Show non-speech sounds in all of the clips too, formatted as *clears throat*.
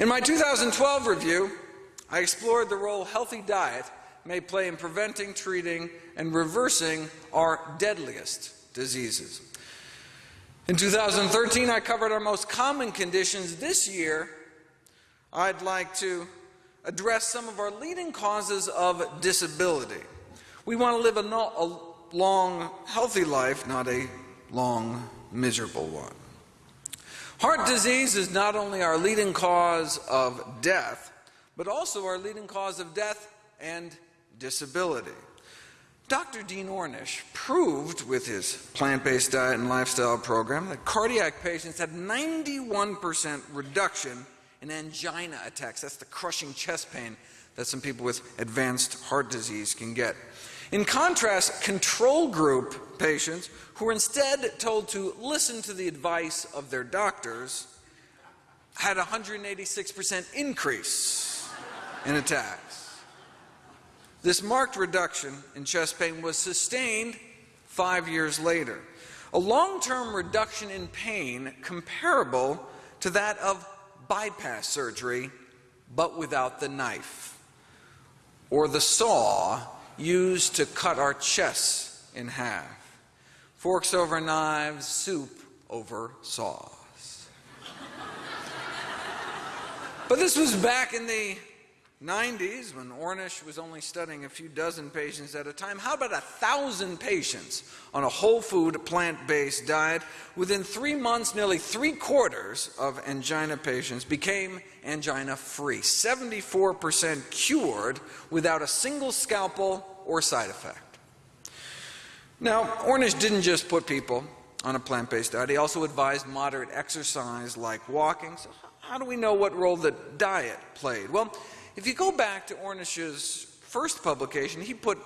In my 2012 review, I explored the role healthy diet may play in preventing, treating, and reversing our deadliest diseases. In 2013, I covered our most common conditions. This year, I'd like to address some of our leading causes of disability. We want to live a, long, healthy life, not a long, miserable one. Heart disease is not only our leading cause of death, but also our leading cause of death and disability. Dr. Dean Ornish proved with his plant based diet and lifestyle program that cardiac patients had 91% reduction in angina attacks. That's the crushing chest pain that some people with advanced heart disease can get. In contrast, control group patients who were instead told to listen to the advice of their doctors had a 186% increase in attacks. This marked reduction in chest pain was sustained five years later. A long term reduction in pain comparable to that of bypass surgery, but without the knife or the saw used to cut our chests in half. Forks over knives, soup over saws. but this was back in the 90s when Ornish was only studying a few dozen patients at a time. How about a thousand patients on a whole food, plant based diet? Within three months, nearly three quarters of angina patients became angina free. 74% cured without a single scalpel or side effect. Now, Ornish didn't just put people on a plant based diet, he also advised moderate exercise like walking. So, how do we know what role the diet played? Well, if you go back to Ornish's first publication, he put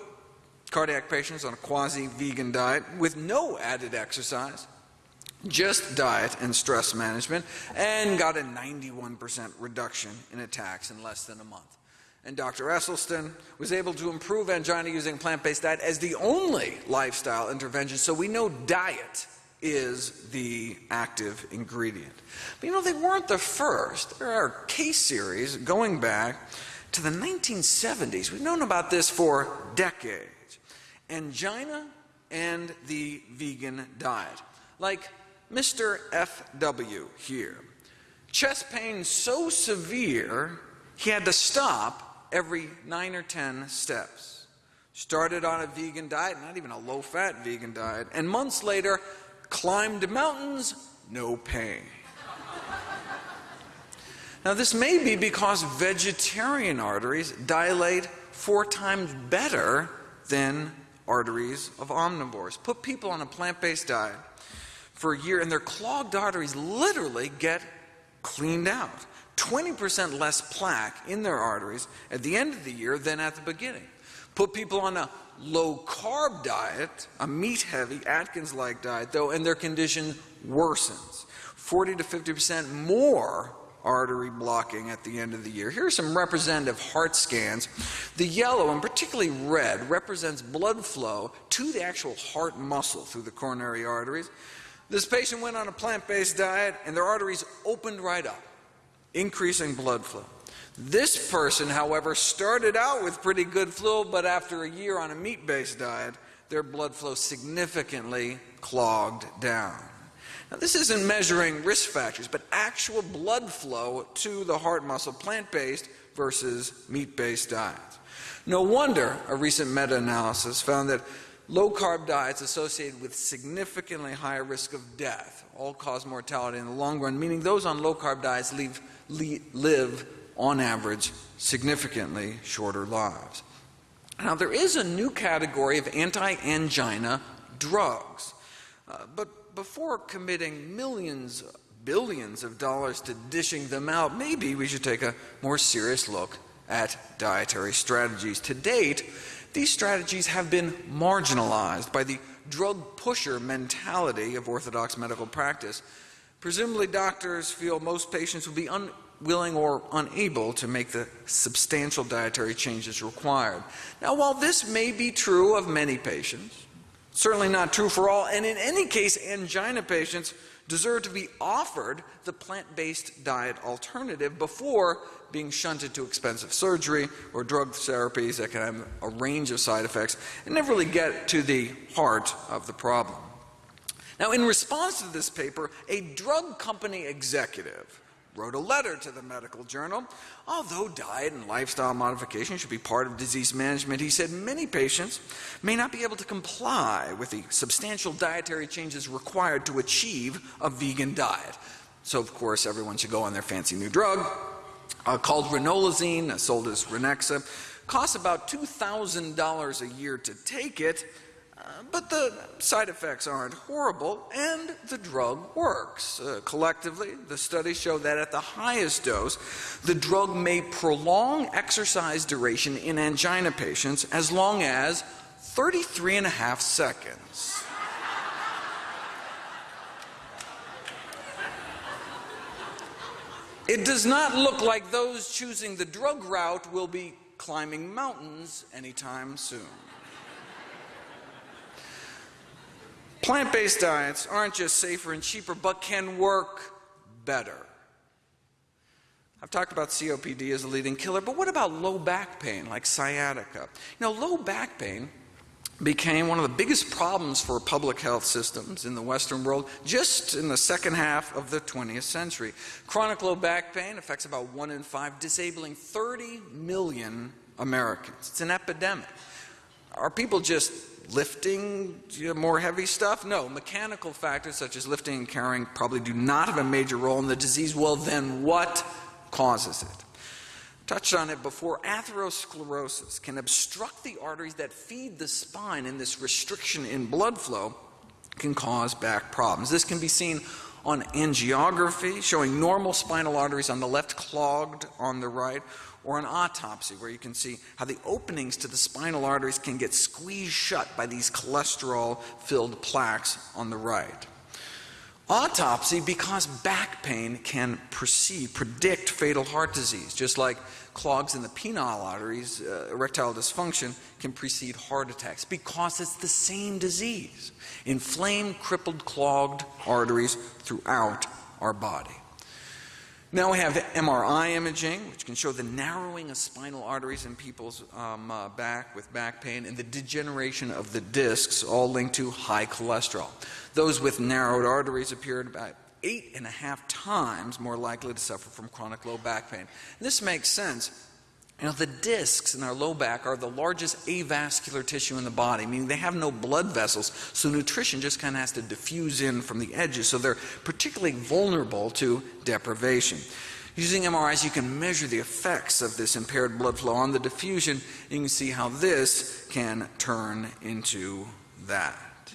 cardiac patients on a quasi-vegan diet with no added exercise, just diet and stress management, and got a 91% reduction in attacks in less than a month. And Dr. Esselstyn was able to improve angina using plant-based diet as the only lifestyle intervention, so we know diet is the active ingredient. But you know, they weren't the first. There are case series going back to the 1970s. We've known about this for decades. Angina and the vegan diet. Like Mr. FW here. Chest pain so severe, he had to stop every nine or ten steps. Started on a vegan diet, not even a low fat vegan diet, and months later climbed mountains, no pain. now, this may be because vegetarian arteries dilate four times better than arteries of omnivores. Put people on a plant based diet for a year, and their clogged arteries literally get cleaned out. 20% less plaque in their arteries at the end of the year than at the beginning. Put people on a low carb diet, a meat heavy, Atkins like diet, though, and their condition worsens. 40 to 50% more artery blocking at the end of the year. Here are some representative heart scans. The yellow, and particularly red, represents blood flow to the actual heart muscle through the coronary arteries. This patient went on a plant based diet, and their arteries opened right up, increasing blood flow. This person, however, started out with pretty good flow, but after a year on a meat based diet, their blood flow significantly clogged down. Now, this isn't measuring risk factors, but actual blood flow to the heart muscle, plant based versus meat based diets. No wonder a recent meta analysis found that low carb diets associated with significantly higher risk of death, all cause mortality in the long run, meaning those on low carb diets leave, live on average, significantly shorter lives. Now, there is a new category of anti angina drugs. Uh, but before committing millions, billions of dollars to dishing them out, maybe we should take a more serious look at dietary strategies. To date, these strategies have been marginalized by the drug pusher mentality of orthodox medical practice. Presumably, doctors feel most patients will be unwilling or unable to make the substantial dietary changes required. Now, while this may be true of many patients, certainly not true for all, and in any case, angina patients deserve to be offered the plant based diet alternative before being shunted to expensive surgery or drug therapies that can have a range of side effects and never really get to the heart of the problem. Now, in response to this paper, a drug company executive wrote a letter to the medical journal. Although diet and lifestyle modification should be part of disease management, he said many patients may not be able to comply with the substantial dietary changes required to achieve a vegan diet. So, of course, everyone should go on their fancy new drug uh, called ranolazine, uh, sold as Ranexa. Costs about $2,000 a year to take it but the side effects aren't horrible, and the drug works. Uh, collectively, the studies show that at the highest dose, the drug may prolong exercise duration in angina patients as long as 33 and a half seconds. It does not look like those choosing the drug route will be climbing mountains anytime soon. Plant based diets aren't just safer and cheaper, but can work better. I've talked about COPD as a leading killer, but what about low back pain like sciatica? You know, low back pain became one of the biggest problems for public health systems in the Western world just in the second half of the 20th century. Chronic low back pain affects about one in five, disabling 30 million Americans. It's an epidemic. Are people just lifting more heavy stuff? No. Mechanical factors such as lifting and carrying probably do not have a major role in the disease. Well, then what causes it? Touched on it before, atherosclerosis can obstruct the arteries that feed the spine, and this restriction in blood flow can cause back problems. This can be seen on angiography, showing normal spinal arteries on the left, clogged on the right, or an autopsy where you can see how the openings to the spinal arteries can get squeezed shut by these cholesterol filled plaques on the right. Autopsy because back pain can precede, predict fatal heart disease, just like clogs in the penile arteries, uh, erectile dysfunction can precede heart attacks because it's the same disease. Inflamed, crippled, clogged arteries throughout our body. Now we have MRI imaging, which can show the narrowing of spinal arteries in people's um, uh, back with back pain and the degeneration of the discs, all linked to high cholesterol. Those with narrowed arteries appear about eight and a half times more likely to suffer from chronic low back pain. And this makes sense you know, the discs in our low back are the largest avascular tissue in the body, meaning they have no blood vessels, so nutrition just kind of has to diffuse in from the edges, so they're particularly vulnerable to deprivation. Using MRIs, you can measure the effects of this impaired blood flow on the diffusion, and you can see how this can turn into that.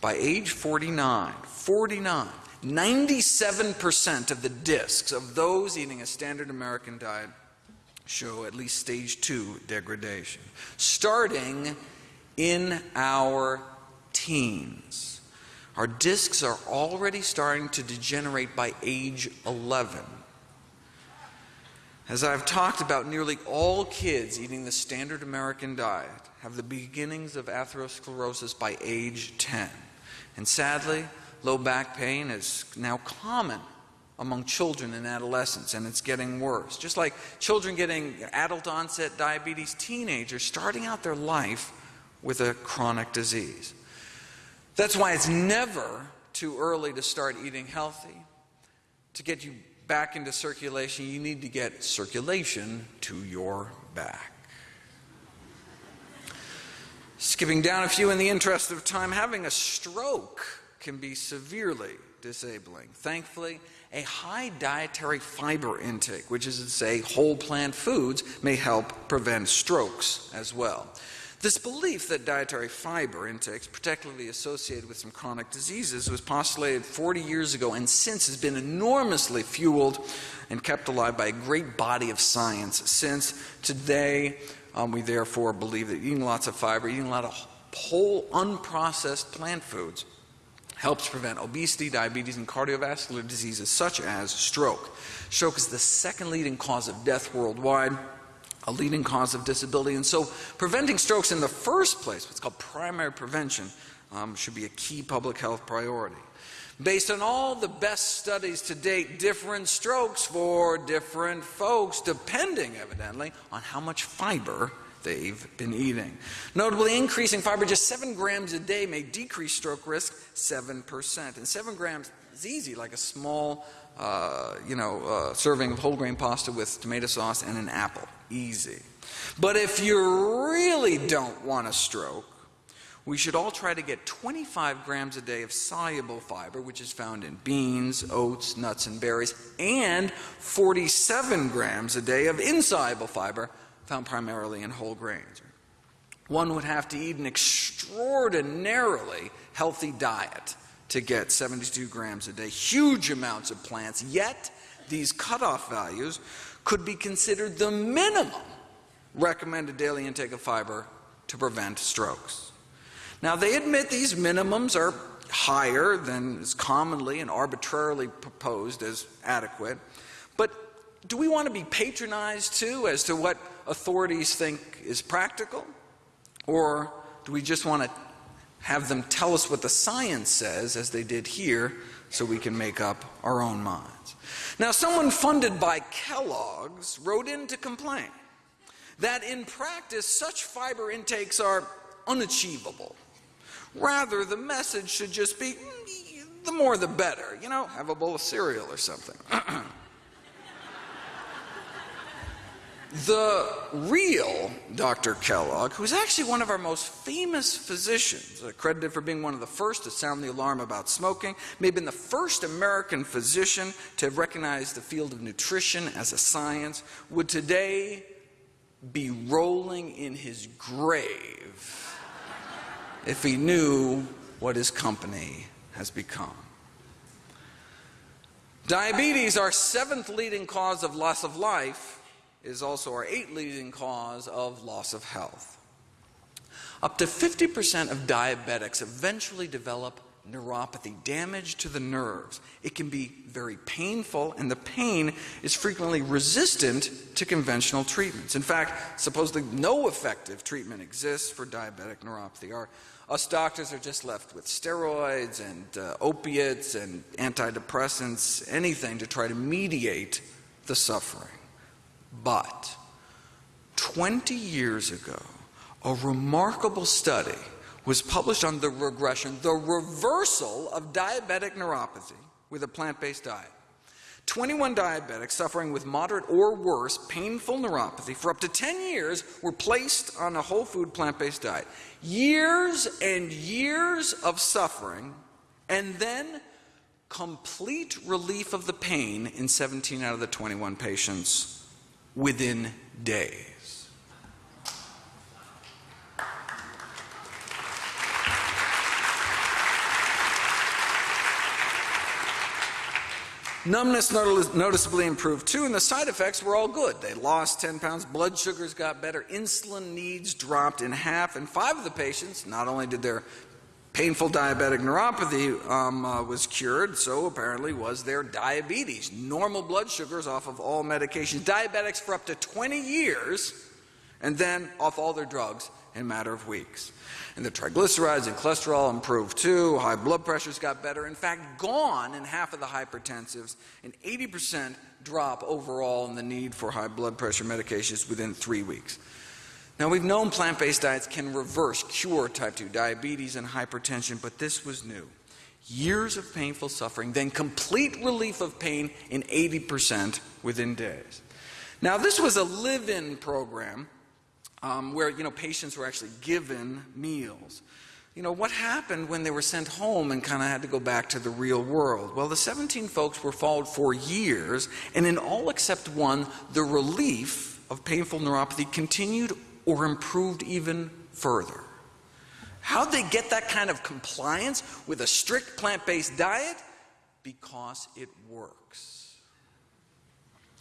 By age 49, 49, 97% of the discs of those eating a standard American diet show at least stage two degradation, starting in our teens. Our discs are already starting to degenerate by age 11. As I've talked about, nearly all kids eating the standard American diet have the beginnings of atherosclerosis by age 10. And sadly, low back pain is now common among children and adolescents, and it's getting worse. Just like children getting adult onset diabetes, teenagers starting out their life with a chronic disease. That's why it's never too early to start eating healthy. To get you back into circulation, you need to get circulation to your back. Skipping down a few in the interest of time, having a stroke can be severely disabling. Thankfully, a high dietary fiber intake, which is to say whole plant foods, may help prevent strokes as well. This belief that dietary fiber intake is particularly associated with some chronic diseases was postulated 40 years ago and since has been enormously fueled and kept alive by a great body of science. Since today, um, we therefore believe that eating lots of fiber, eating a lot of whole unprocessed plant foods, helps prevent obesity, diabetes, and cardiovascular diseases such as stroke. Stroke is the second leading cause of death worldwide, a leading cause of disability, and so preventing strokes in the first place, what's called primary prevention, um, should be a key public health priority. based on all the best studies to date, different strokes for different folks, depending evidently on how much fiber they've been eating. Notably, increasing fiber just 7 grams a day may decrease stroke risk 7%. And 7 grams is easy, like a small uh, you know, uh, serving of whole grain pasta with tomato sauce and an apple. Easy. But if you really don't want a stroke, we should all try to get 25 grams a day of soluble fiber, which is found in beans, oats, nuts, and berries, and 47 grams a day of insoluble fiber, found primarily in whole grains. One would have to eat an extraordinarily healthy diet to get 72 grams a day, huge amounts of plants, yet these cutoff values could be considered the minimum recommended daily intake of fiber to prevent strokes. Now, they admit these minimums are higher than is commonly and arbitrarily proposed as adequate, but do we want to be patronized too as to what authorities think is practical? Or do we just want to have them tell us what the science says, as they did here, so we can make up our own minds? Now, someone funded by Kellogg's wrote in to complain that in practice such fiber intakes are unachievable. Rather, the message should just be mm, the more the better. You know, have a bowl of cereal or something. *clears throat* the real Dr. Kellogg, who's actually one of our most famous physicians, uh, credited for being one of the first to sound the alarm about smoking, may have been the first American physician to have recognized the field of nutrition as a science, would today be rolling in his grave if he knew what his company has become. Diabetes, our seventh leading cause of loss of life, is also our eighth leading cause of loss of health. Up to 50% of diabetics eventually develop neuropathy, damage to the nerves. It can be very painful, and the pain is frequently resistant to conventional treatments. In fact, supposedly no effective treatment exists for diabetic neuropathy. Our, us doctors are just left with steroids and uh, opiates and antidepressants, anything to try to mediate the suffering. But 20 years ago, a remarkable study was published on the regression, the reversal of diabetic neuropathy with a plant based diet. 21 diabetics suffering with moderate or worse painful neuropathy for up to 10 years were placed on a whole food plant based diet. Years and years of suffering, and then complete relief of the pain in 17 out of the 21 patients within days. Numbness noticeably improved too, and the side effects were all good. They lost 10 pounds, blood sugars got better, insulin needs dropped in half, and five of the patients, not only did their painful diabetic neuropathy um, uh, was cured, so apparently was their diabetes. Normal blood sugars off of all medications. Diabetics for up to 20 years, and then off all their drugs in a matter of weeks. And the triglycerides and cholesterol improved too. High blood pressures got better. In fact, gone in half of the hypertensives. An 80% drop overall in the need for high blood pressure medications within three weeks. Now, we've known plant based diets can reverse, cure type 2 diabetes and hypertension, but this was new. Years of painful suffering, then complete relief of pain in 80% within days. Now, this was a live in program um, where you know patients were actually given meals. You know, what happened when they were sent home and kind of had to go back to the real world? Well, the 17 folks were followed for years, and in all except one, the relief of painful neuropathy continued or improved even further. How'd they get that kind of compliance with a strict plant based diet? Because it works.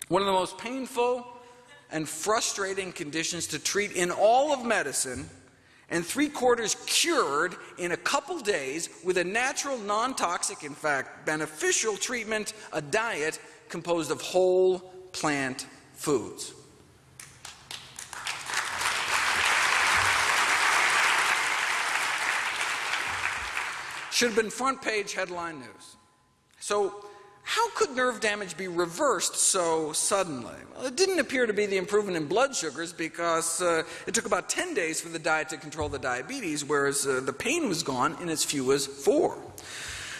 One of the most painful and frustrating conditions to treat in all of medicine, and three quarters cured in a couple days with a natural, non toxic, in fact, beneficial treatment, a diet composed of whole plant foods. Should have been front page headline news. So, how could nerve damage be reversed so suddenly? Well, it didn't appear to be the improvement in blood sugars because uh, it took about 10 days for the diet to control the diabetes, whereas uh, the pain was gone in as few as four.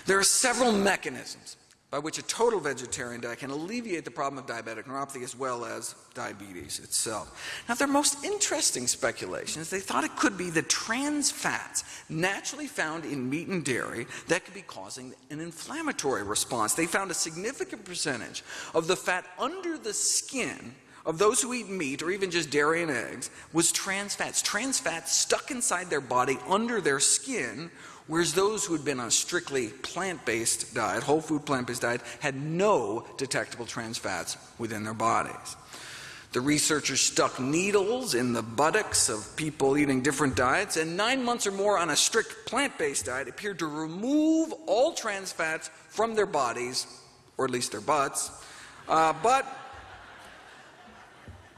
There are several mechanisms by which a total vegetarian diet can alleviate the problem of diabetic neuropathy as well as diabetes itself. Now, their most interesting speculation is they thought it could be the trans fats naturally found in meat and dairy that could be causing an inflammatory response. They found a significant percentage of the fat under the skin of those who eat meat or even just dairy and eggs was trans fats. Trans fats stuck inside their body under their skin whereas those who had been on a strictly plant-based diet, whole food plant-based diet, had no detectable trans fats within their bodies. The researchers stuck needles in the buttocks of people eating different diets, and nine months or more on a strict plant-based diet appeared to remove all trans fats from their bodies, or at least their butts, uh, but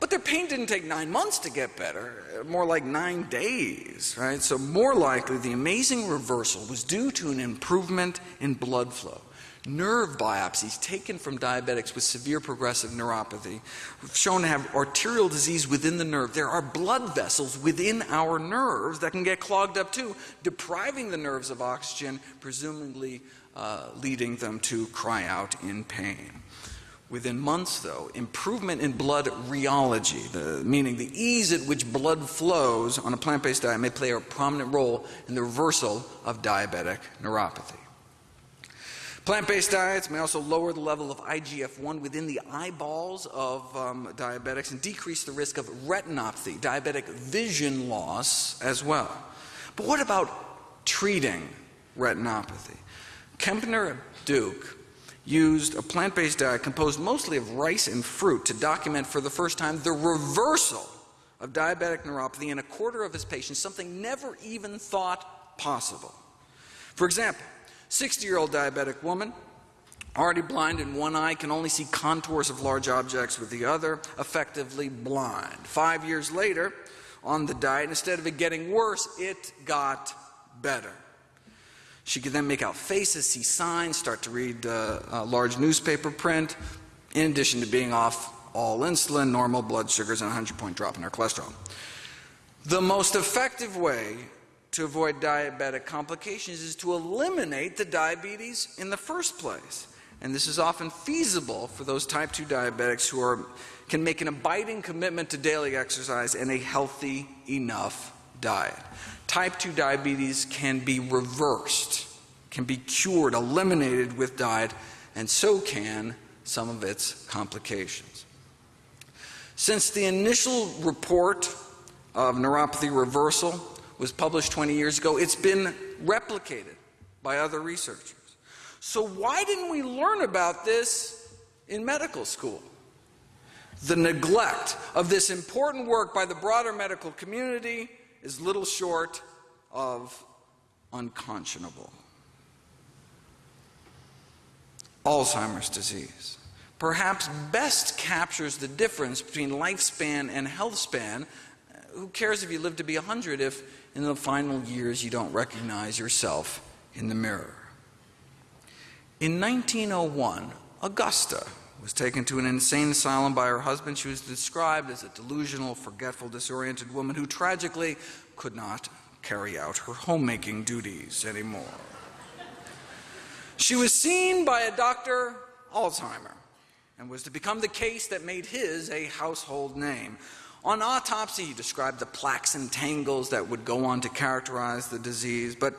but their pain didn't take nine months to get better, more like nine days, right? So, more likely, the amazing reversal was due to an improvement in blood flow. Nerve biopsies taken from diabetics with severe progressive neuropathy have shown to have arterial disease within the nerve. There are blood vessels within our nerves that can get clogged up too, depriving the nerves of oxygen, presumably uh, leading them to cry out in pain. Within months, though, improvement in blood rheology, the, meaning the ease at which blood flows on a plant based diet, may play a prominent role in the reversal of diabetic neuropathy. Plant based diets may also lower the level of IGF 1 within the eyeballs of um, diabetics and decrease the risk of retinopathy, diabetic vision loss as well. But what about treating retinopathy? Kempner Duke used a plant based diet composed mostly of rice and fruit to document for the first time the reversal of diabetic neuropathy in a quarter of his patients, something never even thought possible. For example, 60 year old diabetic woman, already blind in one eye, can only see contours of large objects with the other, effectively blind. Five years later, on the diet, instead of it getting worse, it got better. She could then make out faces, see signs, start to read uh, uh, large newspaper print, in addition to being off all insulin, normal blood sugars, and a 100 point drop in her cholesterol. The most effective way to avoid diabetic complications is to eliminate the diabetes in the first place. And this is often feasible for those type 2 diabetics who are, can make an abiding commitment to daily exercise and a healthy enough diet type 2 diabetes can be reversed, can be cured, eliminated with diet, and so can some of its complications. Since the initial report of neuropathy reversal was published 20 years ago, it's been replicated by other researchers. So, why didn't we learn about this in medical school? The neglect of this important work by the broader medical community is little short of unconscionable. Alzheimer's disease perhaps best captures the difference between lifespan and health span. Uh, who cares if you live to be 100 if in the final years you don't recognize yourself in the mirror? In 1901, Augusta was taken to an insane asylum by her husband. She was described as a delusional, forgetful, disoriented woman who tragically could not carry out her homemaking duties anymore. She was seen by a Dr. Alzheimer and was to become the case that made his a household name. On autopsy, he described the plaques and tangles that would go on to characterize the disease, but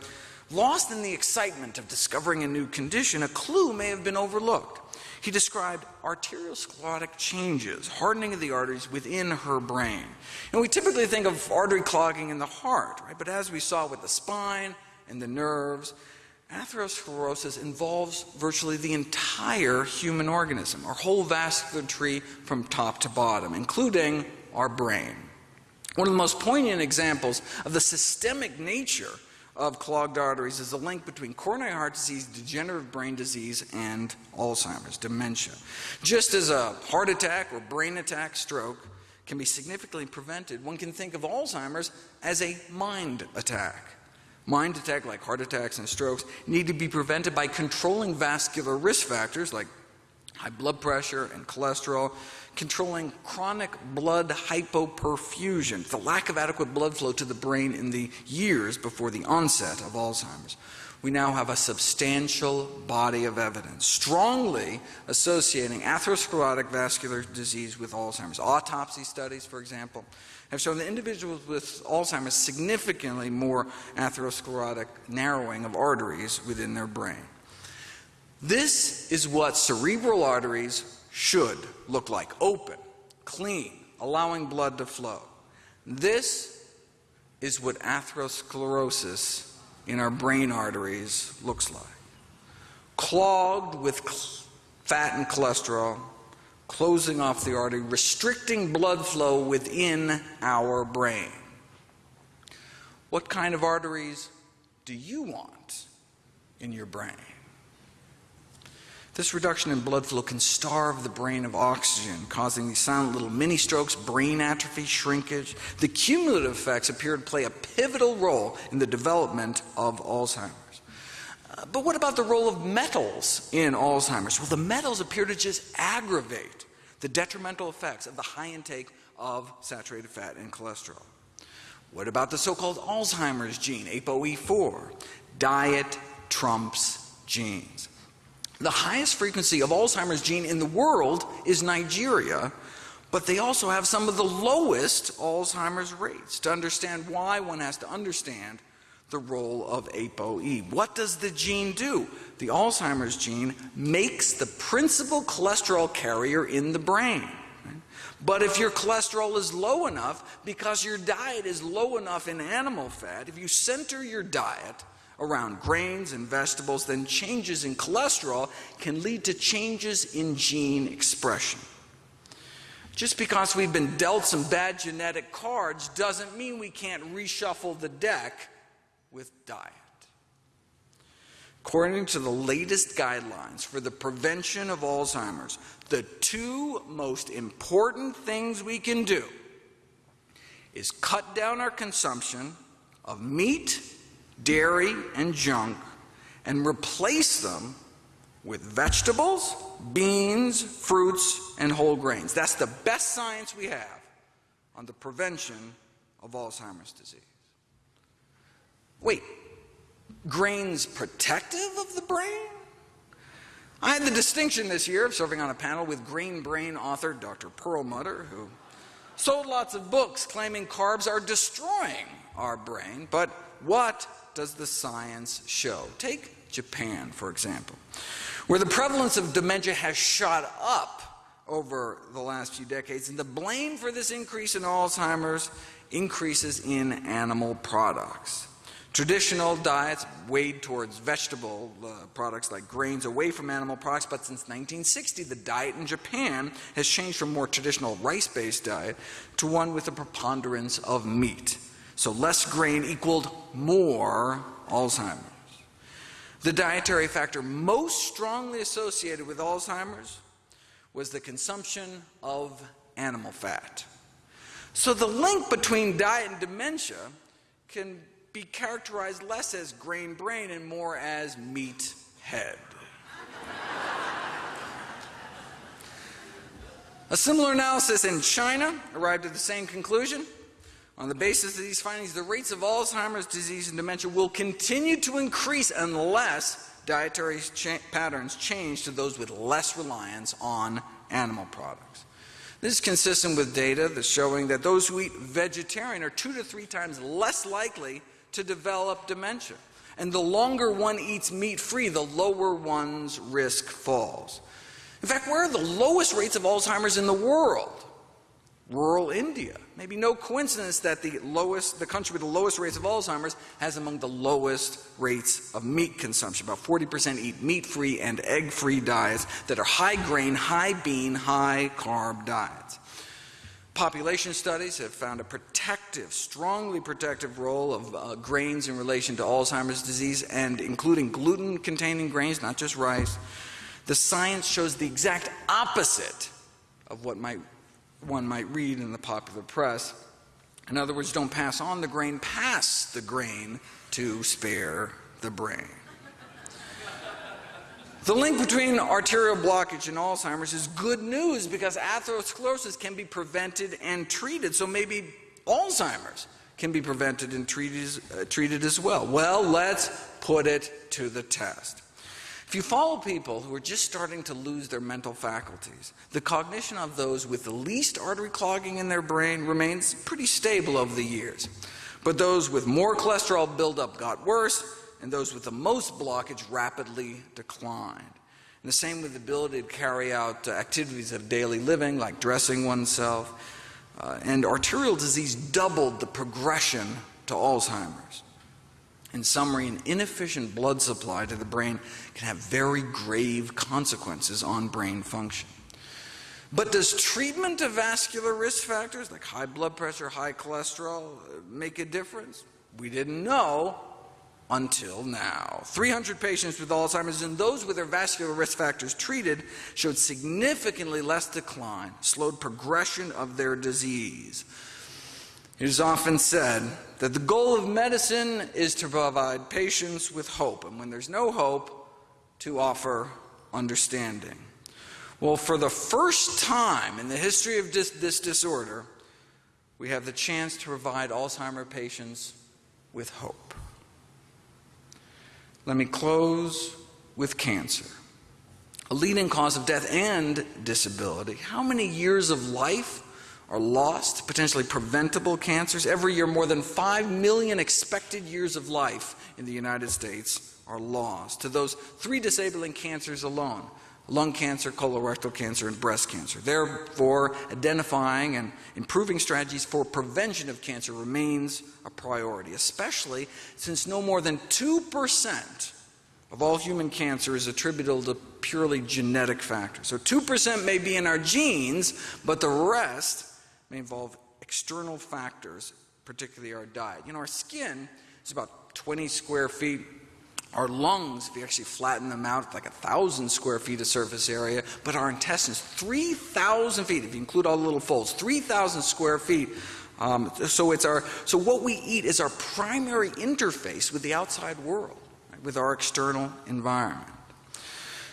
lost in the excitement of discovering a new condition, a clue may have been overlooked. He described arteriosclerotic changes, hardening of the arteries within her brain. And we typically think of artery clogging in the heart, right? But as we saw with the spine and the nerves, atherosclerosis involves virtually the entire human organism, our whole vascular tree from top to bottom, including our brain. One of the most poignant examples of the systemic nature of clogged arteries is the link between coronary heart disease, degenerative brain disease, and Alzheimer's, dementia. Just as a heart attack or brain attack, stroke, can be significantly prevented, one can think of Alzheimer's as a mind attack. Mind attack, like heart attacks and strokes, need to be prevented by controlling vascular risk factors like high blood pressure and cholesterol, controlling chronic blood hypoperfusion, the lack of adequate blood flow to the brain in the years before the onset of Alzheimer's. We now have a substantial body of evidence strongly associating atherosclerotic vascular disease with Alzheimer's. Autopsy studies, for example, have shown that individuals with Alzheimer's significantly more atherosclerotic narrowing of arteries within their brain. This is what cerebral arteries should look like open, clean, allowing blood to flow. This is what atherosclerosis in our brain arteries looks like. Clogged with fat and cholesterol, closing off the artery, restricting blood flow within our brain. What kind of arteries do you want in your brain? This reduction in blood flow can starve the brain of oxygen, causing these silent little mini strokes, brain atrophy, shrinkage. The cumulative effects appear to play a pivotal role in the development of Alzheimer's. Uh, but what about the role of metals in Alzheimer's? Well, the metals appear to just aggravate the detrimental effects of the high intake of saturated fat and cholesterol. What about the so called Alzheimer's gene, ApoE4? Diet trumps genes. The highest frequency of Alzheimer's gene in the world is Nigeria, but they also have some of the lowest Alzheimer's rates. To understand why, one has to understand the role of ApoE. What does the gene do? The Alzheimer's gene makes the principal cholesterol carrier in the brain. But if your cholesterol is low enough, because your diet is low enough in animal fat, if you center your diet around grains and vegetables, then changes in cholesterol can lead to changes in gene expression. Just because we've been dealt some bad genetic cards doesn't mean we can't reshuffle the deck with diet. According to the latest guidelines for the prevention of Alzheimer's, the two most important things we can do is cut down our consumption of meat dairy, and junk and replace them with vegetables, beans, fruits, and whole grains. That's the best science we have on the prevention of Alzheimer's disease. Wait, grains protective of the brain? I had the distinction this year of serving on a panel with Grain Brain author Dr. Perlmutter, who sold lots of books claiming carbs are destroying our brain, but what does the science show? Take Japan, for example, where the prevalence of dementia has shot up over the last few decades, and the blame for this increase in Alzheimer's increases in animal products. Traditional diets weighed towards vegetable uh, products like grains away from animal products, but since 1960, the diet in Japan has changed from more traditional rice based diet to one with a preponderance of meat. So less grain equaled more Alzheimer's. The dietary factor most strongly associated with Alzheimer's was the consumption of animal fat. So the link between diet and dementia can be characterized less as grain brain and more as meat head. A similar analysis in China arrived at the same conclusion. On the basis of these findings, the rates of Alzheimer's disease and dementia will continue to increase unless dietary cha patterns change to those with less reliance on animal products. This is consistent with data that's showing that those who eat vegetarian are two to three times less likely to develop dementia. And the longer one eats meat free, the lower one's risk falls. In fact, where are the lowest rates of Alzheimer's in the world? Rural India. Maybe no coincidence that the lowest, the country with the lowest rates of Alzheimer's has among the lowest rates of meat consumption. About 40% eat meat-free and egg-free diets that are high grain, high bean, high carb diets. Population studies have found a protective, strongly protective role of uh, grains in relation to Alzheimer's disease and including gluten containing grains, not just rice. The science shows the exact opposite of what might one might read in the popular press. In other words, don't pass on the grain, pass the grain to spare the brain. The link between arterial blockage and Alzheimer's is good news because atherosclerosis can be prevented and treated. So maybe Alzheimer's can be prevented and treated, uh, treated as well. Well, let's put it to the test. If you follow people who are just starting to lose their mental faculties, the cognition of those with the least artery clogging in their brain remains pretty stable over the years. But those with more cholesterol buildup got worse, and those with the most blockage rapidly declined. And the same with the ability to carry out uh, activities of daily living, like dressing oneself. Uh, and arterial disease doubled the progression to Alzheimer's. In summary, an inefficient blood supply to the brain can have very grave consequences on brain function. But does treatment of vascular risk factors like high blood pressure, high cholesterol make a difference? We didn't know until now. 300 patients with Alzheimer's and those with their vascular risk factors treated showed significantly less decline, slowed progression of their disease. It is often said that the goal of medicine is to provide patients with hope, and when there's no hope, to offer understanding. Well, for the first time in the history of this, this disorder, we have the chance to provide Alzheimer patients with hope. Let me close with cancer, a leading cause of death and disability. How many years of life are lost, potentially preventable cancers. Every year, more than 5 million expected years of life in the United States are lost to those three disabling cancers alone lung cancer, colorectal cancer, and breast cancer. Therefore, identifying and improving strategies for prevention of cancer remains a priority, especially since no more than 2% of all human cancer is attributable to purely genetic factors. So 2% may be in our genes, but the rest may involve external factors, particularly our diet. You know, our skin is about 20 square feet. Our lungs, if you actually flatten them out, like a thousand square feet of surface area, but our intestines, 3,000 feet, if you include all the little folds, 3,000 square feet. Um, so it's our, so what we eat is our primary interface with the outside world, right, with our external environment.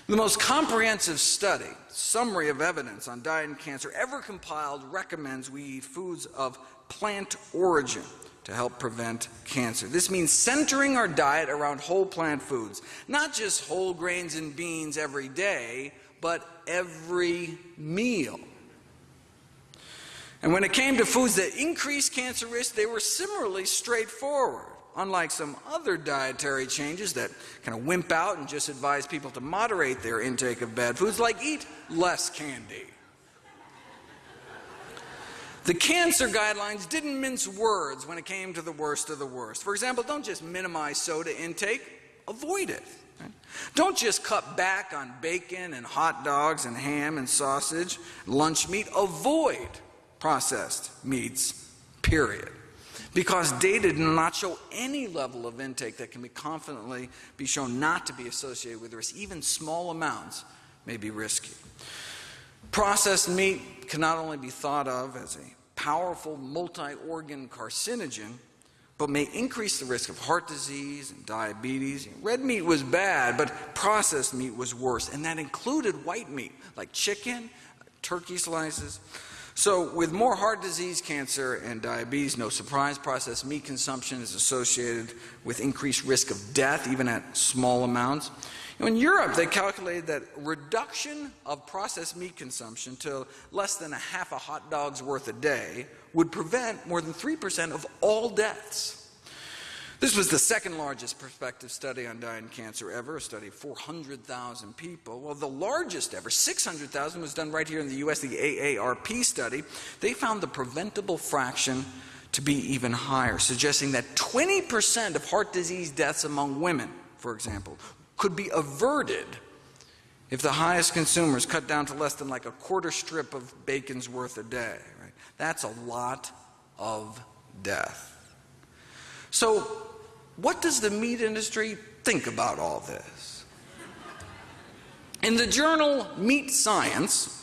The most comprehensive study, summary of evidence on diet and cancer ever compiled recommends we eat foods of plant origin to help prevent cancer. This means centering our diet around whole plant foods, not just whole grains and beans every day, but every meal. And when it came to foods that increase cancer risk, they were similarly straightforward. Unlike some other dietary changes that kind of wimp out and just advise people to moderate their intake of bad foods, like eat less candy. The cancer guidelines didn't mince words when it came to the worst of the worst. For example, don't just minimize soda intake, avoid it. Don't just cut back on bacon and hot dogs and ham and sausage, lunch meat. Avoid processed meats, period because data did not show any level of intake that can be confidently be shown not to be associated with risk. Even small amounts may be risky. Processed meat can not only be thought of as a powerful multi-organ carcinogen, but may increase the risk of heart disease and diabetes. Red meat was bad, but processed meat was worse, and that included white meat, like chicken, turkey slices. So, with more heart disease, cancer, and diabetes, no surprise, processed meat consumption is associated with increased risk of death, even at small amounts. in Europe, they calculated that reduction of processed meat consumption to less than a half a hot dog's worth a day would prevent more than 3% of all deaths. This was the second largest prospective study on and cancer ever, a study of 400,000 people. Well, the largest ever, 600,000, was done right here in the US, the AARP study. They found the preventable fraction to be even higher, suggesting that 20% of heart disease deaths among women, for example, could be averted if the highest consumers cut down to less than like a quarter strip of bacon's worth a day. Right? That's a lot of death. So, what does the meat industry think about all this? In the journal Meat Science,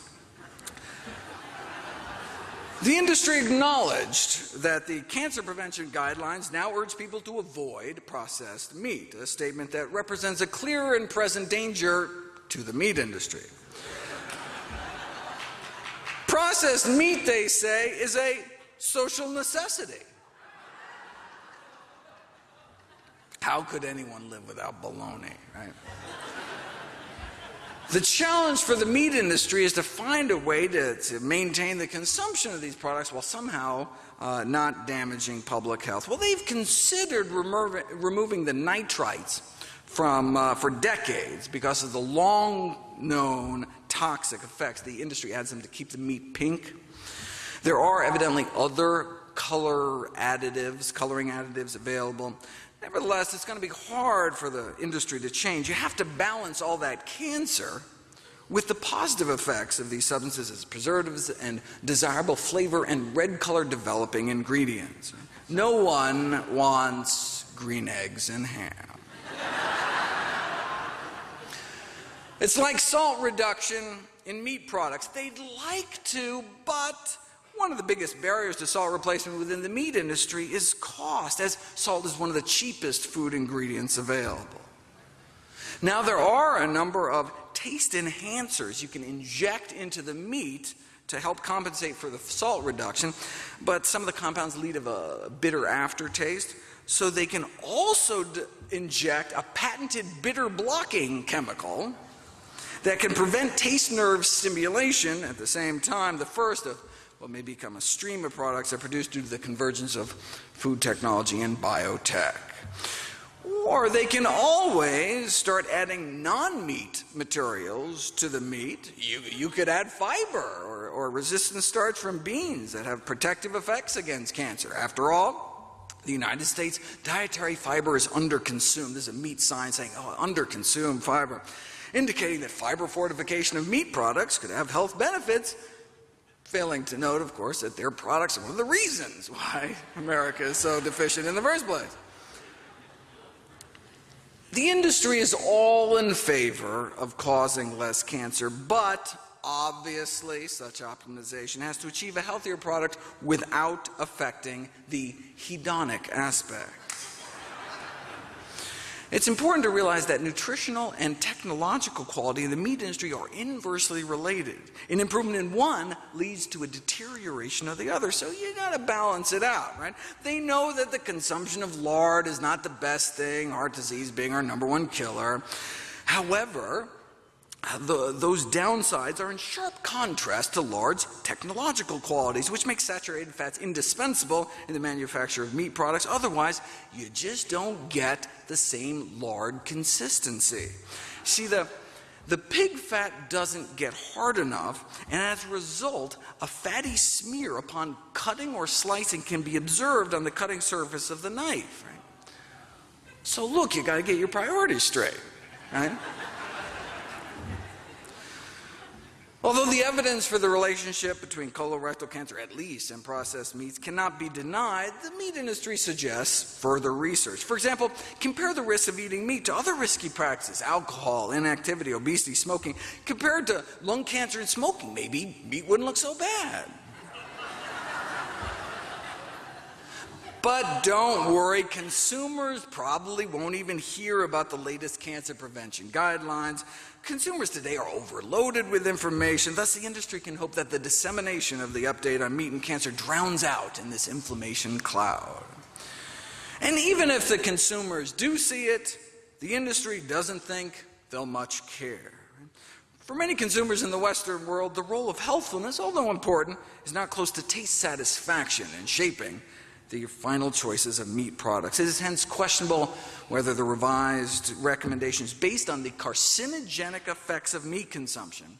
The industry acknowledged that the cancer prevention guidelines now urge people to avoid processed meat, a statement that represents a clear and present danger to the meat industry. processed meat, they say, is a social necessity. How could anyone live without bologna, right? The challenge for the meat industry is to find a way to, to maintain the consumption of these products while somehow uh, not damaging public health. Well, they've considered remo removing the nitrites from, uh, for decades because of the long known toxic effects. The industry adds them to keep the meat pink. There are evidently other color additives, coloring additives available. Nevertheless, it's going to be hard for the industry to change. You have to balance all that cancer with the positive effects of these substances as preservatives and desirable flavor and red color developing ingredients. No one wants green eggs and ham. it's like salt reduction in meat products. They'd like to, but one of the biggest barriers to salt replacement within the meat industry is cost, as salt is one of the cheapest food ingredients available. Now, there are a number of taste enhancers you can inject into the meat to help compensate for the salt reduction, but some of the compounds lead to a bitter aftertaste. So they can also inject a patented bitter blocking chemical that can prevent taste nerve stimulation at the same time. The first of what may become a stream of products that are produced due to the convergence of food technology and biotech. Or they can always start adding non-meat materials to the meat. You, you could add fiber or, or resistant starch from beans that have protective effects against cancer. After all, the United States dietary fiber is underconsumed. This is a Meat Science saying, oh, underconsumed fiber, indicating that fiber fortification of meat products could have health benefits failing to note, of course, that their products are one of the reasons why *laughs* America is so deficient in the first place. The industry is all in favor of causing less cancer, but obviously such optimization has to achieve a healthier product without affecting the hedonic aspect. It's important to realize that nutritional and technological quality in the meat industry are inversely related. An improvement in one leads to a deterioration of the other, so you got to balance it out, right? They know that the consumption of lard is not the best thing, heart disease being our number one killer. However, the, those downsides are in sharp contrast to lard's technological qualities, which make saturated fats indispensable in the manufacture of meat products. Otherwise, you just don't get the same lard consistency. See, the, the pig fat doesn't get hard enough, and as a result, a fatty smear upon cutting or slicing can be observed on the cutting surface of the knife. Right? So, look, you got to get your priorities straight. Right? Although the evidence for the relationship between colorectal cancer, at least, and processed meats cannot be denied, the meat industry suggests further research. For example, compare the risk of eating meat to other risky practices alcohol, inactivity, obesity, smoking. Compared to lung cancer and smoking, maybe meat wouldn't look so bad. But don't worry, consumers probably won't even hear about the latest cancer prevention guidelines. Consumers today are overloaded with information, thus, the industry can hope that the dissemination of the update on meat and cancer drowns out in this inflammation cloud. And even if the consumers do see it, the industry doesn't think they'll much care. For many consumers in the Western world, the role of healthfulness, although important, is not close to taste satisfaction in shaping the final choices of meat products. It is hence questionable whether the revised recommendations based on the carcinogenic effects of meat consumption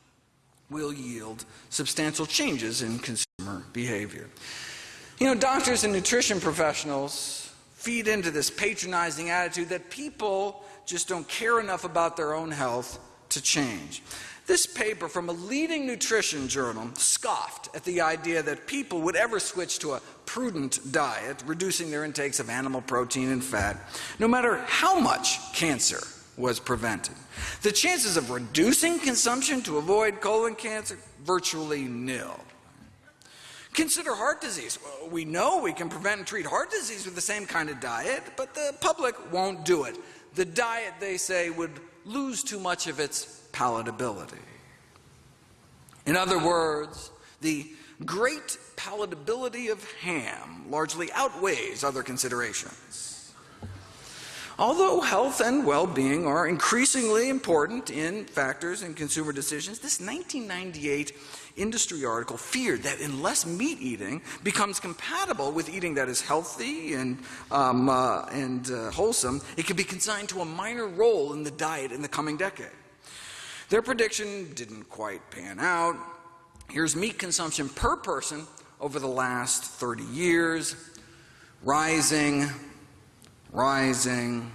will yield substantial changes in consumer behavior. You know, doctors and nutrition professionals feed into this patronizing attitude that people just don't care enough about their own health to change. This paper from a leading nutrition journal scoffed at the idea that people would ever switch to a prudent diet, reducing their intakes of animal protein and fat, no matter how much cancer was prevented. The chances of reducing consumption to avoid colon cancer, virtually nil. Consider heart disease. We know we can prevent and treat heart disease with the same kind of diet, but the public won't do it. The diet, they say, would lose too much of its palatability. In other words, the great palatability of ham largely outweighs other considerations. Although health and well being are increasingly important in factors in consumer decisions, this 1998 industry article feared that unless meat eating becomes compatible with eating that is healthy and, um, uh, and uh, wholesome, it could be consigned to a minor role in the diet in the coming decade. Their prediction didn't quite pan out. Here's meat consumption per person over the last 30 years rising, rising,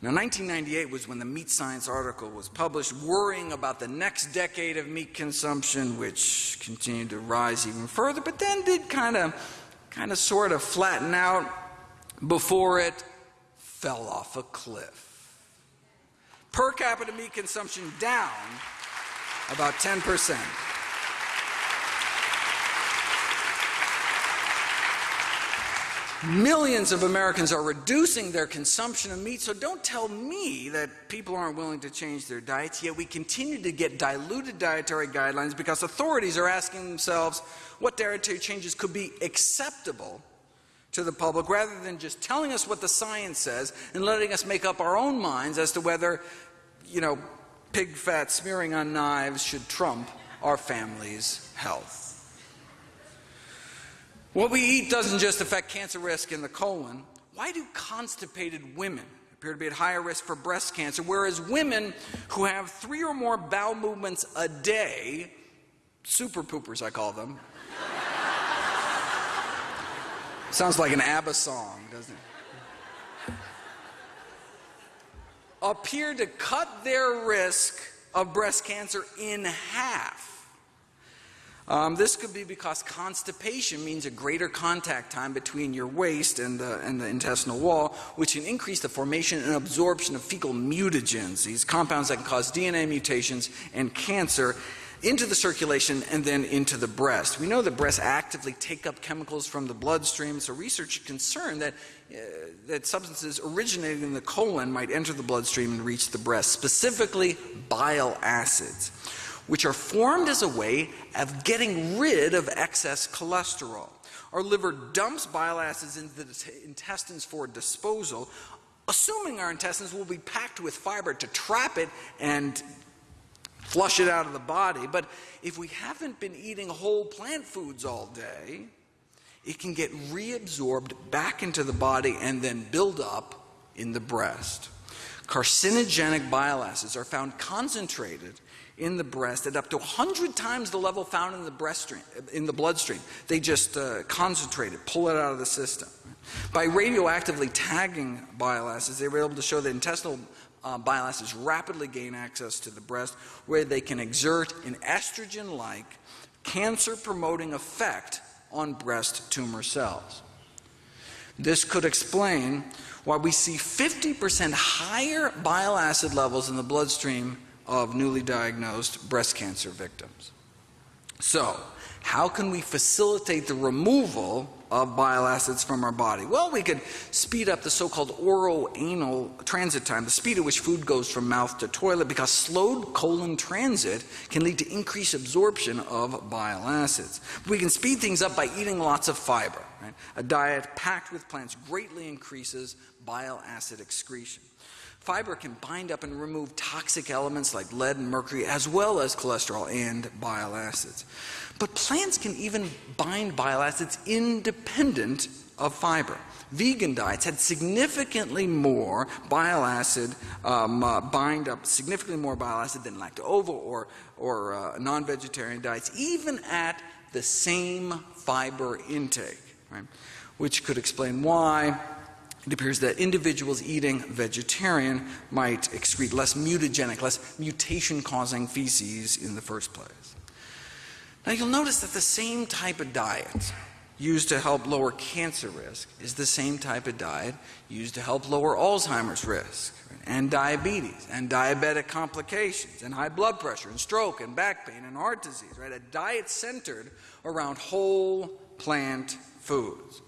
now, 1998 was when the Meat Science article was published, worrying about the next decade of meat consumption, which continued to rise even further, but then did kind of, kind of sort of flatten out before it fell off a cliff. Per capita meat consumption down about 10 percent. Millions of Americans are reducing their consumption of meat, so don't tell me that people aren't willing to change their diets, yet we continue to get diluted dietary guidelines because authorities are asking themselves what dietary changes could be acceptable to the public rather than just telling us what the science says and letting us make up our own minds as to whether, you know, pig fat smearing on knives should trump our family's health. What we eat doesn't just affect cancer risk in the colon. Why do constipated women appear to be at higher risk for breast cancer, whereas women who have three or more bowel movements a day, super poopers I call them, sounds like an ABBA song, doesn't it? Appear to cut their risk of breast cancer in half. Um, this could be because constipation means a greater contact time between your waste and the, and the intestinal wall, which can increase the formation and absorption of fecal mutagens, these compounds that can cause DNA mutations and cancer into the circulation and then into the breast. We know that breasts actively take up chemicals from the bloodstream, so research is concerned that, uh, that substances originating in the colon might enter the bloodstream and reach the breast, specifically bile acids which are formed as a way of getting rid of excess cholesterol. Our liver dumps bile acids into the intestines for disposal, assuming our intestines will be packed with fiber to trap it and flush it out of the body. But if we haven't been eating whole plant foods all day, it can get reabsorbed back into the body and then build up in the breast. Carcinogenic bile acids are found concentrated in the breast at up to 100 times the level found in the, breast stream, in the bloodstream. They just uh, concentrate it, pull it out of the system. By radioactively tagging bile acids, they were able to show that intestinal uh, bile acids rapidly gain access to the breast, where they can exert an estrogen like cancer promoting effect on breast tumor cells. This could explain why we see 50% higher bile acid levels in the bloodstream of newly diagnosed breast cancer victims. So, how can we facilitate the removal of bile acids from our body? Well, we could speed up the so called oro-anal transit time, the speed at which food goes from mouth to toilet, because slowed colon transit can lead to increased absorption of bile acids. We can speed things up by eating lots of fiber. Right? A diet packed with plants greatly increases bile acid excretion. Fiber can bind up and remove toxic elements like lead and mercury, as well as cholesterol and bile acids. But plants can even bind bile acids independent of fiber. Vegan diets had significantly more bile acid, um, uh, bind up significantly more bile acid than lacto-ovo or, or uh, non-vegetarian diets, even at the same fiber intake, right? which could explain why it appears that individuals eating vegetarian might excrete less mutagenic, less mutation causing feces in the first place. Now you'll notice that the same type of diet used to help lower cancer risk is the same type of diet used to help lower Alzheimer's risk and diabetes and diabetic complications and high blood pressure and stroke and back pain and heart disease, right? A diet centered around whole plant foods.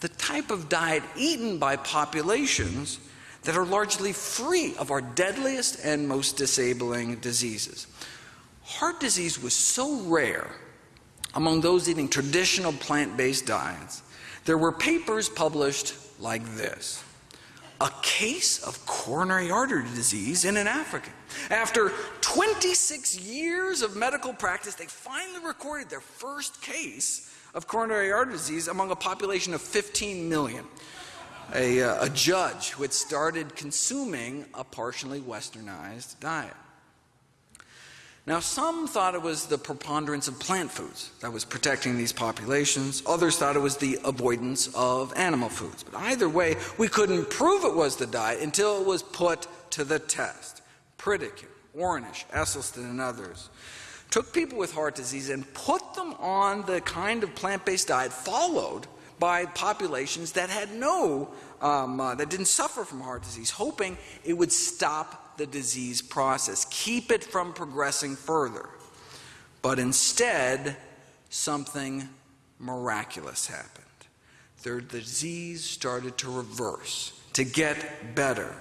The type of diet eaten by populations that are largely free of our deadliest and most disabling diseases. Heart disease was so rare among those eating traditional plant based diets, there were papers published like this a case of coronary artery disease in an African. After 26 years of medical practice, they finally recorded their first case of coronary artery disease among a population of 15 million. A, uh, a judge who had started consuming a partially westernized diet. Now, some thought it was the preponderance of plant foods that was protecting these populations. Others thought it was the avoidance of animal foods. But either way, we couldn't prove it was the diet until it was put to the test. Pritikin, Ornish, Esselstyn, and others took people with heart disease and put them on the kind of plant based diet followed by populations that had no, um, uh, that didn't suffer from heart disease, hoping it would stop the disease process, keep it from progressing further. But instead, something miraculous happened. Their disease started to reverse, to get better.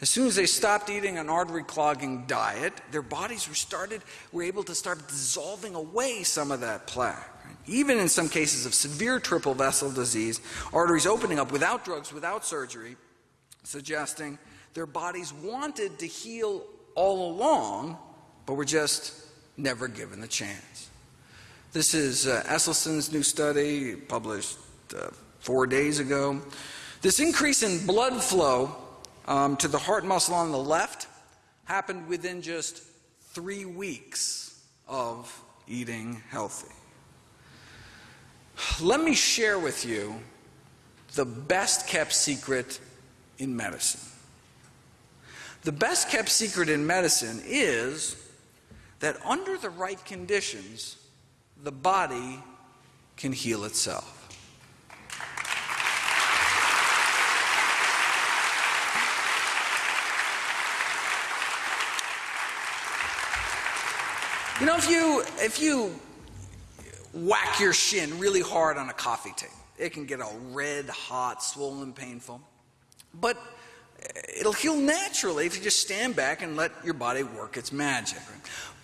As soon as they stopped eating an artery clogging diet, their bodies were started were able to start dissolving away some of that plaque. Even in some cases of severe triple vessel disease, arteries opening up without drugs, without surgery, suggesting their bodies wanted to heal all along, but were just never given the chance. This is uh, Esselstyn's new study published uh, four days ago. This increase in blood flow um, to the heart muscle on the left happened within just three weeks of eating healthy. Let me share with you the best kept secret in medicine. The best kept secret in medicine is that under the right conditions, the body can heal itself. You know, if you if you whack your shin really hard on a coffee table, it can get all red, hot, swollen, painful. But eh, it'll heal naturally if you just stand back and let your body work its magic.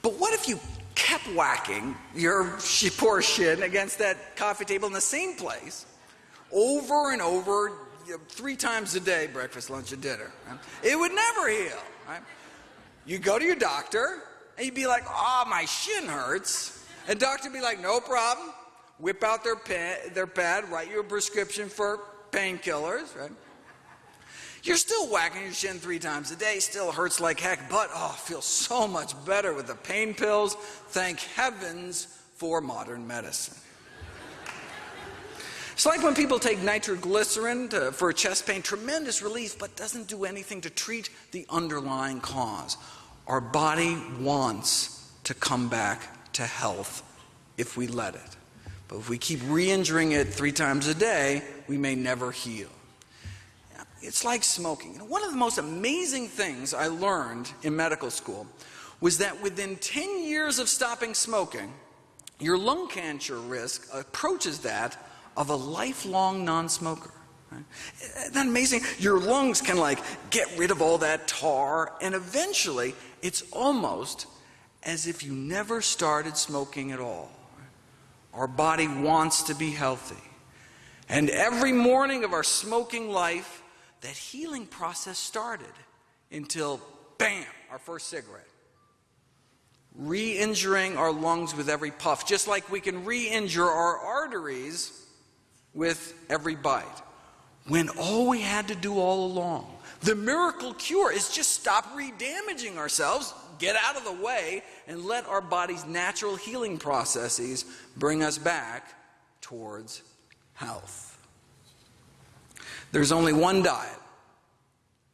But what if you kept whacking your *laughs* poor shin against that coffee table in the same place over and over, three times a day, breakfast, lunch, and dinner? It would never heal. You go to your doctor and you'd be like, "Oh, my shin hurts," and doctor would be like, "No problem." Whip out their pad, their pad, write you a prescription for painkillers, right? You're still whacking your shin three times a day, still hurts like heck, but oh, feels so much better with the pain pills. Thank heavens for modern medicine. It's like when people take nitroglycerin to, for chest pain, tremendous relief, but doesn't do anything to treat the underlying cause. Our body wants to come back to health if we let it. But if we keep re injuring it three times a day, we may never heal. It's like smoking. One of the most amazing things I learned in medical school was that within 10 years of stopping smoking, your lung cancer risk approaches that of a lifelong non smoker. Isn't that amazing? Your lungs can like get rid of all that tar, and eventually it's almost as if you never started smoking at all. Our body wants to be healthy. And every morning of our smoking life, that healing process started until, bam, our first cigarette. Re injuring our lungs with every puff, just like we can re injure our arteries with every bite. When all we had to do all along, the miracle cure is just stop redamaging ourselves, get out of the way, and let our body's natural healing processes bring us back towards health. There's only one diet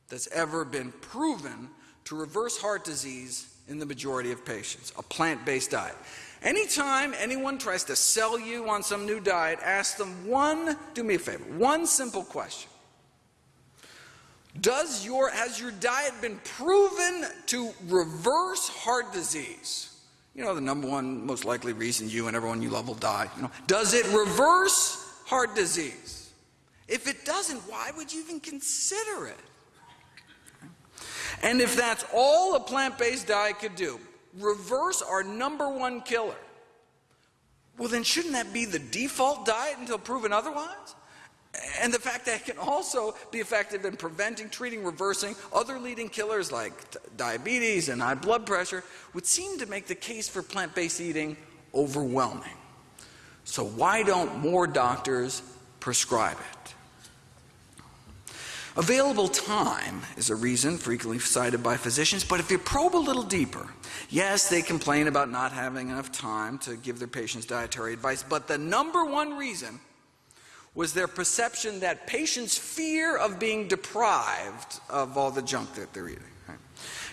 that's ever been proven to reverse heart disease in the majority of patients a plant based diet. Anytime anyone tries to sell you on some new diet, ask them one, do me a favor, one simple question. Does your, has your diet been proven to reverse heart disease? You know, the number one most likely reason you and everyone you love will die. You know, does it reverse heart disease? If it doesn't, why would you even consider it? And if that's all a plant based diet could do, reverse our number one killer, well, then shouldn't that be the default diet until proven otherwise? And the fact that it can also be effective in preventing, treating, reversing other leading killers like diabetes and high blood pressure would seem to make the case for plant based eating overwhelming. So, why don't more doctors prescribe it? Available time is a reason frequently cited by physicians, but if you probe a little deeper, yes, they complain about not having enough time to give their patients dietary advice, but the number one reason was their perception that patients' fear of being deprived of all the junk that they're eating.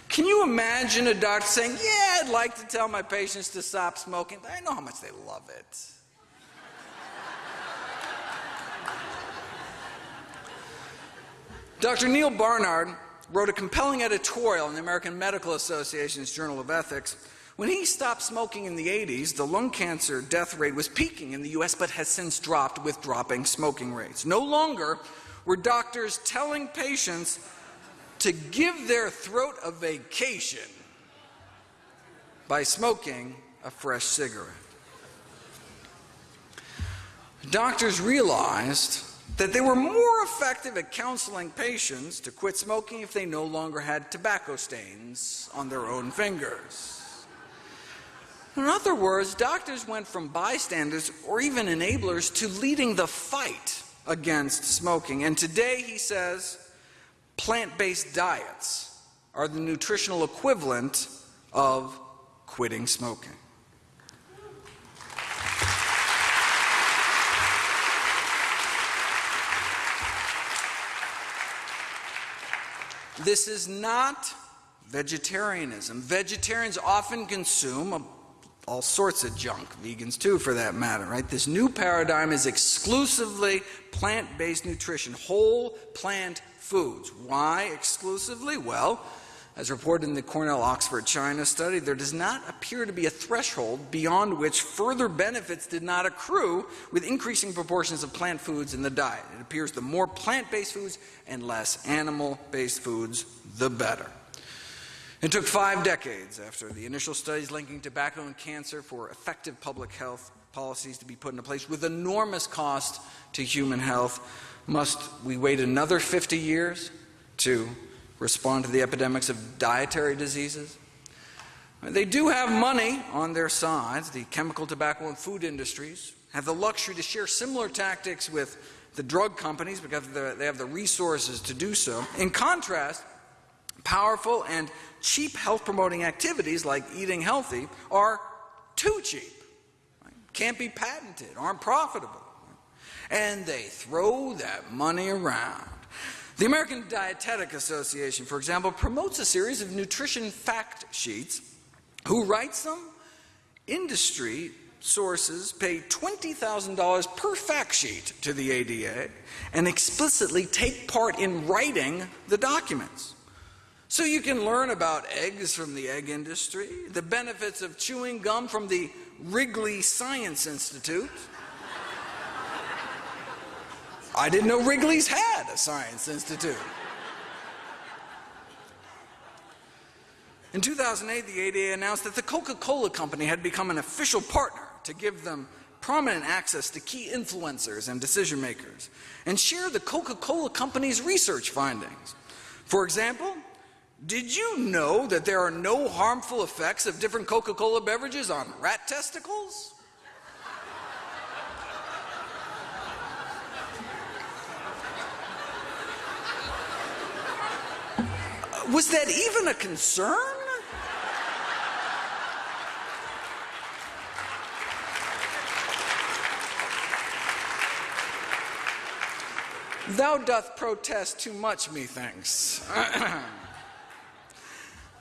Can you imagine a doctor saying, Yeah, I'd like to tell my patients to stop smoking, but I know how much they love it? *laughs* Dr. Neal Barnard wrote a compelling editorial in the American Medical Association's Journal of Ethics. When he stopped smoking in the 80s, the lung cancer death rate was peaking in the US, but has since dropped with dropping smoking rates. No longer were doctors telling patients to give their throat a vacation by smoking a fresh cigarette. Doctors realized that they were more effective at counseling patients to quit smoking if they no longer had tobacco stains on their own fingers. In other words, doctors went from bystanders or even enablers to leading the fight against smoking. And today, he says, plant based diets are the nutritional equivalent of quitting smoking. This is not vegetarianism. Vegetarians often consume all sorts of junk, vegans too, for that matter, right? This new paradigm is exclusively plant based nutrition, whole plant foods. Why exclusively? Well, as reported in the Cornell Oxford China study, there does not appear to be a threshold beyond which further benefits did not accrue with increasing proportions of plant foods in the diet. It appears the more plant based foods and less animal based foods, the better. It took five decades after the initial studies linking tobacco and cancer for effective public health policies to be put into place with enormous cost to human health. Must we wait another 50 years to respond to the epidemics of dietary diseases. They do have money on their sides. The chemical, tobacco, and food industries have the luxury to share similar tactics with the drug companies because they have the resources to do so. In contrast, powerful and cheap health promoting activities like eating healthy are too cheap, can't be patented, aren't profitable. And they throw that money around. The American Dietetic Association, for example, promotes a series of nutrition fact sheets. Who writes them? Industry sources pay $20,000 per fact sheet to the ADA and explicitly take part in writing the documents. So you can learn about eggs from the egg industry, the benefits of chewing gum from the Wrigley Science Institute. I didn't know Wrigley's had a science institute. In 2008, the ADA announced that the Coca Cola Company had become an official partner to give them prominent access to key influencers and decision makers and share the Coca Cola Company's research findings. For example, did you know that there are no harmful effects of different Coca Cola beverages on rat testicles? Uh, was that even a concern? Thou doth protest too much, methinks. *clears throat*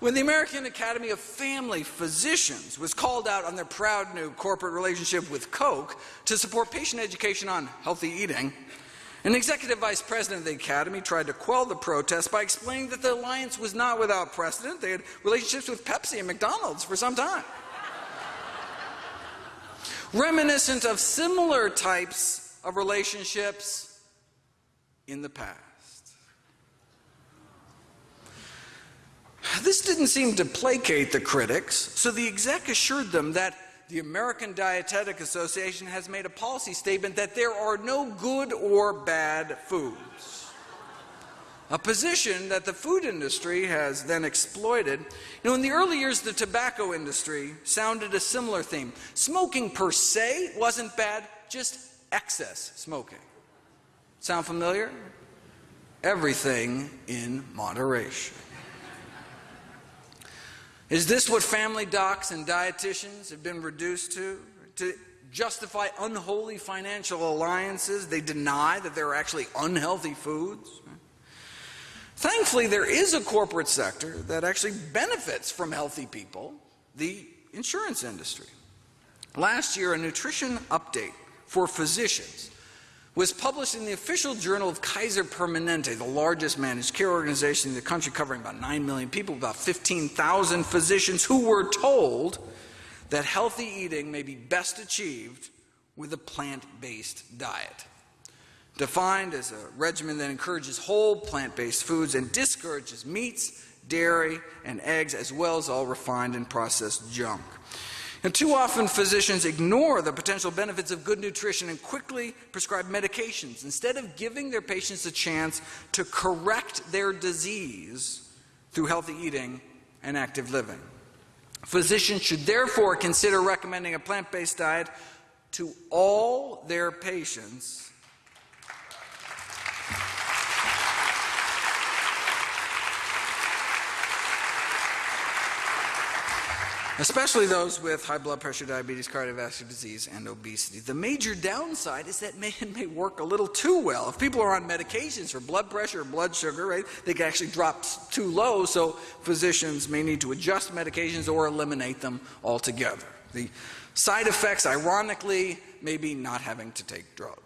When the American Academy of Family Physicians was called out on their proud new corporate relationship with Coke to support patient education on healthy eating, an executive vice president of the Academy tried to quell the protest by explaining that the alliance was not without precedent. They had relationships with Pepsi and McDonald's for some time. Reminiscent of similar types of relationships in the past. This didn't seem to placate the critics, so the exec assured them that the American Dietetic Association has made a policy statement that there are no good or bad foods. A position that the food industry has then exploited. You know, in the early years, the tobacco industry sounded a similar theme. Smoking per se wasn't bad, just excess smoking. Sound familiar? Everything in moderation. Is this what family docs and dietitians have been reduced to? To justify unholy financial alliances, they deny that there are actually unhealthy foods. Thankfully, there is a corporate sector that actually benefits from healthy people the insurance industry. Last year, a nutrition update for physicians was published in the official journal of Kaiser Permanente, the largest managed care organization in the country, covering about 9 million people, about 15,000 physicians who were told that healthy eating may be best achieved with a plant based diet. Defined as a regimen that encourages whole plant based foods and discourages meats, dairy, and eggs, as well as all refined and processed junk. And too often, physicians ignore the potential benefits of good nutrition and quickly prescribe medications instead of giving their patients a chance to correct their disease through healthy eating and active living. Physicians should therefore consider recommending a plant based diet to all their patients especially those with high blood pressure, diabetes, cardiovascular disease, and obesity. The major downside is that *laughs* man may work a little too well. If people are on medications for blood pressure or blood sugar, right, they can actually drop too low, so physicians may need to adjust medications or eliminate them altogether. The side effects, ironically, may be not having to take drugs.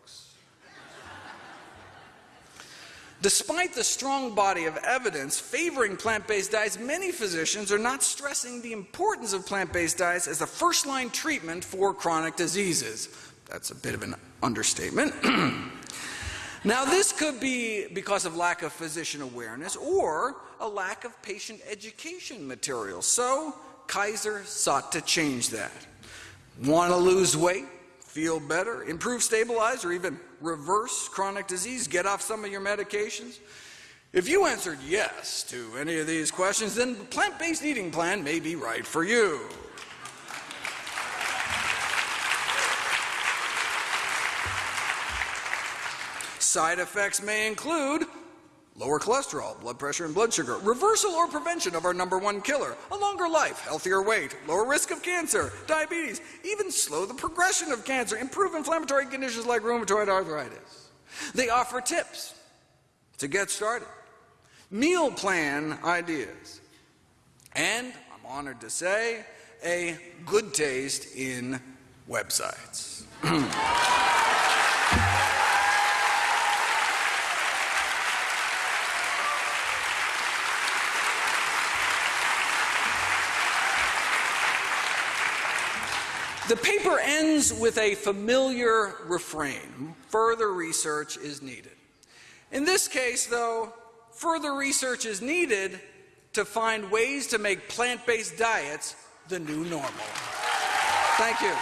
Despite the strong body of evidence favoring plant based diets, many physicians are not stressing the importance of plant based diets as a first line treatment for chronic diseases. That's a bit of an understatement. *clears throat* now, this could be because of lack of physician awareness or a lack of patient education material. So, Kaiser sought to change that. Want to lose weight? feel better, improve, stabilize, or even reverse chronic disease, get off some of your medications? If you answered yes to any of these questions, then the plant based eating plan may be right for you. Side effects may include lower cholesterol, blood pressure, and blood sugar, reversal or prevention of our number one killer, a longer life, healthier weight, lower risk of cancer, diabetes, even slow the progression of cancer, improve inflammatory conditions like rheumatoid arthritis. They offer tips to get started, meal plan ideas, and I'm honored to say, a good taste in websites. *clears throat* The paper ends with a familiar refrain further research is needed. In this case, though, further research is needed to find ways to make plant based diets the new normal. Thank you.